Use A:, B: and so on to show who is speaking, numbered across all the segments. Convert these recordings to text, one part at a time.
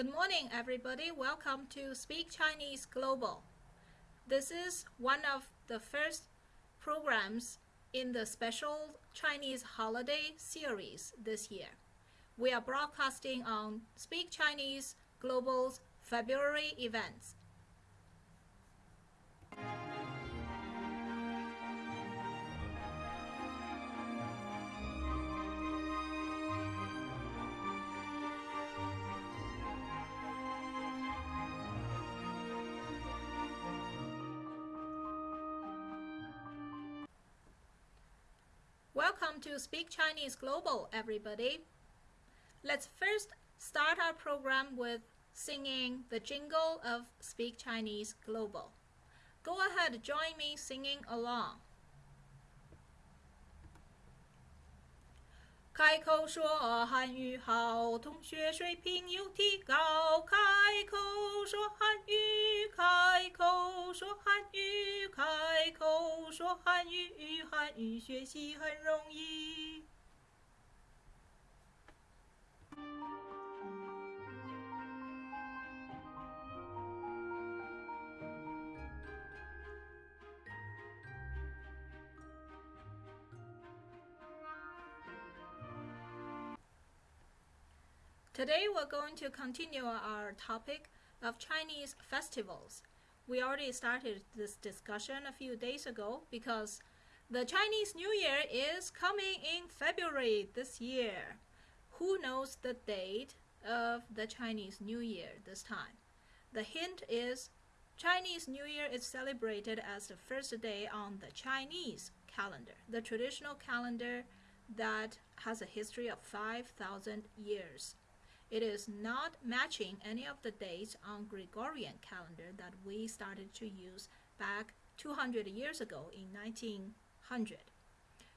A: Good morning, everybody. Welcome to Speak Chinese Global. This is one of the first programs in the special Chinese holiday series this year. We are broadcasting on Speak Chinese Global's February events. Welcome to Speak Chinese Global, everybody. Let's first start our program with singing the jingle of Speak Chinese Global. Go ahead, join me singing along. 开口说汉语好，同学水平有提高。开口说汉语，开口说汉语，开口 说汉语，汉语学习很容易。Today we're going to continue our topic of Chinese festivals. We already started this discussion a few days ago because the Chinese New Year is coming in February this year. Who knows the date of the Chinese New Year this time? The hint is Chinese New Year is celebrated as the first day on the Chinese calendar, the traditional calendar that has a history of 5,000 years. It is not matching any of the dates on Gregorian calendar that we started to use back 200 years ago in 1900.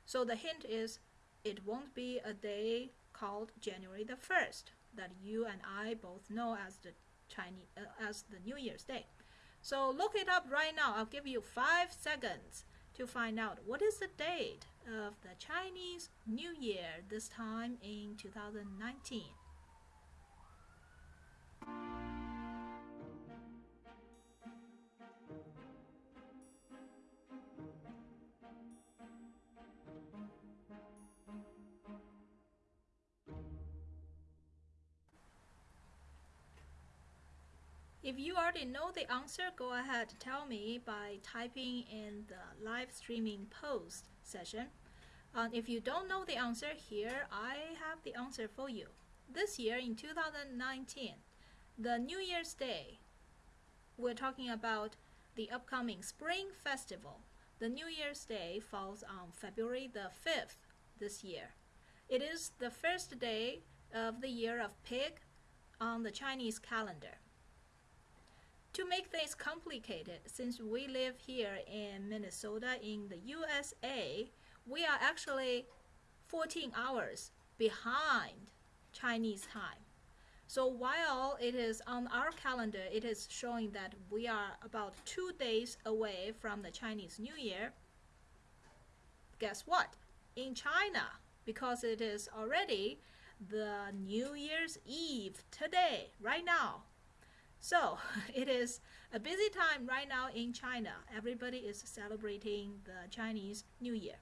A: So the hint is it won't be a day called January the 1st that you and I both know as the Chinese uh, as the New Year's Day. So look it up right now. I'll give you 5 seconds to find out what is the date of the Chinese New Year this time in 2019. If you already know the answer, go ahead tell me by typing in the live streaming post session. If you don't know the answer here, I have the answer for you. This year in 2019, the New Year's Day, we're talking about the upcoming Spring Festival. The New Year's Day falls on February the 5th this year. It is the first day of the year of pig on the Chinese calendar. To make things complicated, since we live here in Minnesota in the USA, we are actually 14 hours behind Chinese time. So while it is on our calendar, it is showing that we are about two days away from the Chinese New Year. Guess what? In China, because it is already the New Year's Eve today, right now, so it is a busy time right now in China. Everybody is celebrating the Chinese New Year.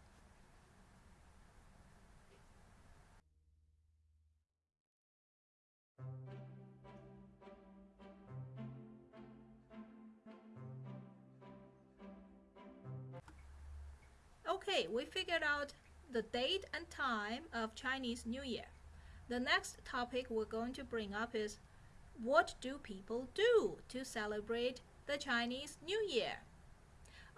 A: Okay, we figured out the date and time of Chinese New Year. The next topic we're going to bring up is what do people do to celebrate the Chinese New Year?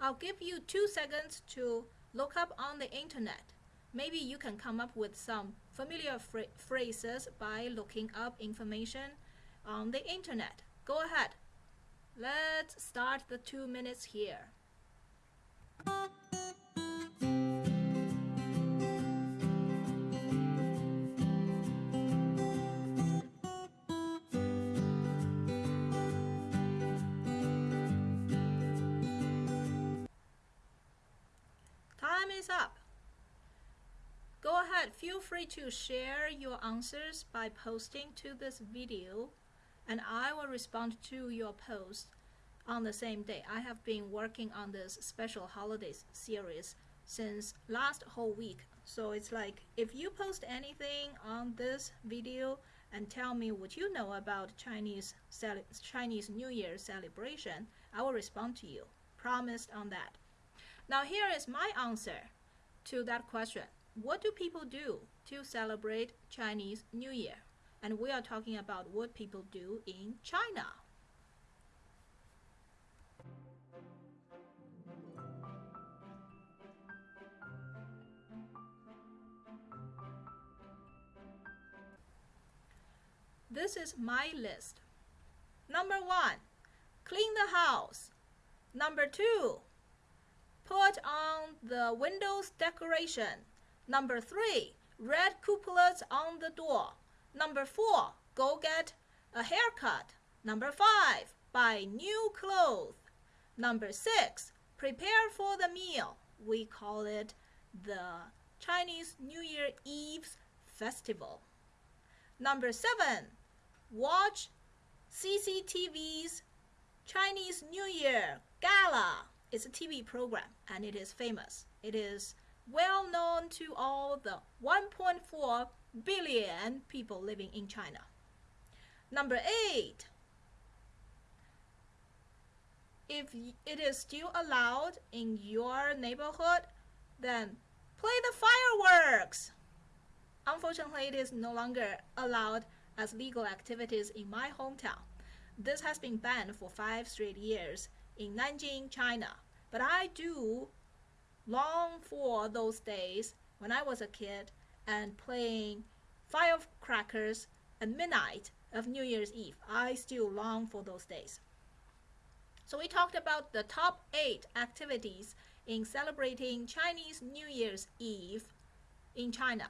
A: I'll give you two seconds to look up on the internet. Maybe you can come up with some familiar phrases by looking up information on the internet. Go ahead. Let's start the two minutes here. Free to share your answers by posting to this video and I will respond to your post on the same day. I have been working on this special holidays series since last whole week. So it's like if you post anything on this video and tell me what you know about Chinese Chinese New Year celebration, I will respond to you. Promised on that. Now here is my answer to that question. What do people do to celebrate Chinese New Year? And we are talking about what people do in China. This is my list. Number one, clean the house. Number two, put on the windows decoration. Number three, red couplets on the door. Number four, go get a haircut. Number five, buy new clothes. Number six, prepare for the meal. We call it the Chinese New Year Eve's festival. Number seven, watch CCTV's Chinese New Year Gala. It's a TV program and it is famous. It is well known to all the 1.4 billion people living in China. Number eight, if it is still allowed in your neighborhood, then play the fireworks. Unfortunately, it is no longer allowed as legal activities in my hometown. This has been banned for five straight years in Nanjing, China. But I do long for those days when I was a kid and playing firecrackers at midnight of New Year's Eve. I still long for those days. So we talked about the top eight activities in celebrating Chinese New Year's Eve in China.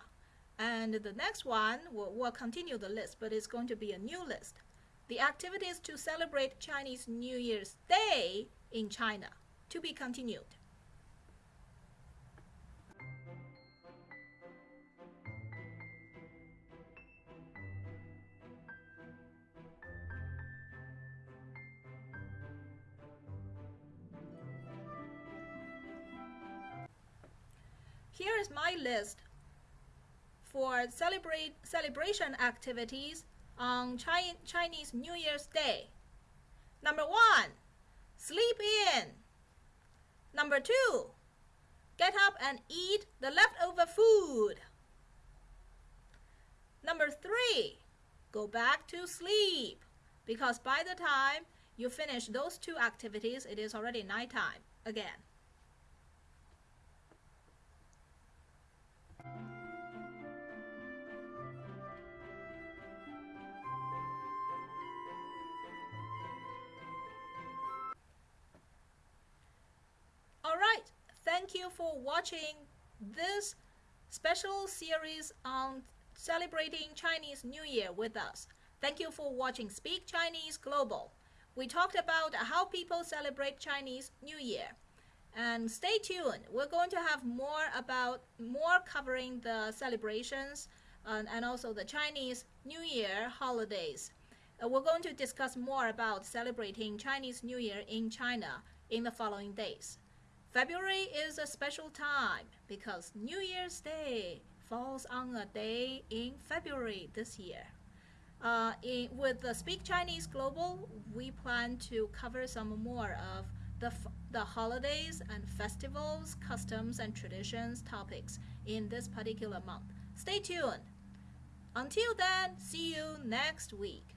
A: And the next one, will we'll continue the list, but it's going to be a new list. The activities to celebrate Chinese New Year's Day in China, to be continued. Here is my list for celebrate celebration activities on Chi Chinese New Year's Day. Number one, sleep in. Number two, get up and eat the leftover food. Number three, go back to sleep because by the time you finish those two activities, it is already nighttime again. Thank you for watching this special series on celebrating Chinese New Year with us. Thank you for watching Speak Chinese Global. We talked about how people celebrate Chinese New Year. And stay tuned. We're going to have more about more covering the celebrations and, and also the Chinese New Year holidays. Uh, we're going to discuss more about celebrating Chinese New Year in China in the following days. February is a special time because New Year's Day falls on a day in February this year. Uh, in, with the Speak Chinese Global, we plan to cover some more of the, the holidays and festivals, customs and traditions topics in this particular month. Stay tuned. Until then, see you next week.